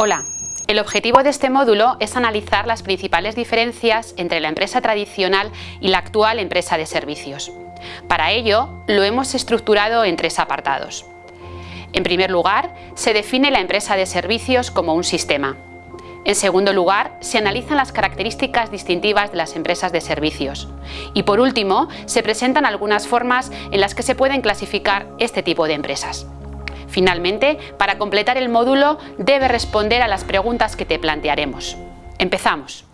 Hola, el objetivo de este módulo es analizar las principales diferencias entre la empresa tradicional y la actual empresa de servicios. Para ello, lo hemos estructurado en tres apartados. En primer lugar, se define la empresa de servicios como un sistema. En segundo lugar, se analizan las características distintivas de las empresas de servicios. Y por último, se presentan algunas formas en las que se pueden clasificar este tipo de empresas. Finalmente, para completar el módulo, debe responder a las preguntas que te plantearemos. Empezamos.